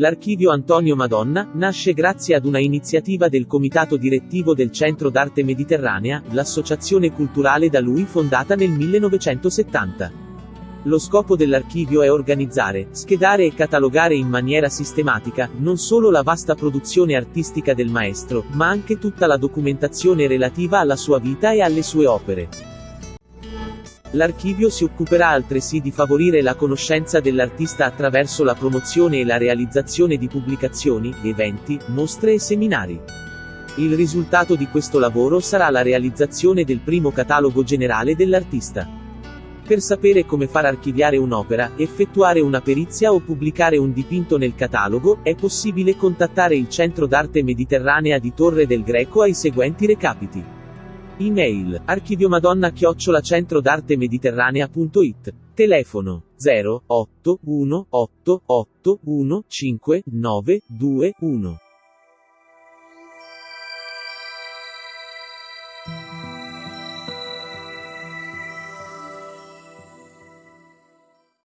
L'archivio Antonio Madonna nasce grazie ad una iniziativa del comitato direttivo del Centro d'Arte Mediterranea, l'associazione culturale da lui fondata nel 1970. Lo scopo dell'archivio è organizzare, schedare e catalogare in maniera sistematica, non solo la vasta produzione artistica del maestro, ma anche tutta la documentazione relativa alla sua vita e alle sue opere. L'archivio si occuperà altresì di favorire la conoscenza dell'artista attraverso la promozione e la realizzazione di pubblicazioni, eventi, mostre e seminari. Il risultato di questo lavoro sarà la realizzazione del primo catalogo generale dell'artista. Per sapere come far archiviare un'opera, effettuare una perizia o pubblicare un dipinto nel catalogo, è possibile contattare il Centro d'Arte Mediterranea di Torre del Greco ai seguenti recapiti. Email, archiviomadonna chiocciola centro d'arte mediterranea.it. Telefono, 0, 8, 1, 8, 8, 1, 5, 9, 2, 1.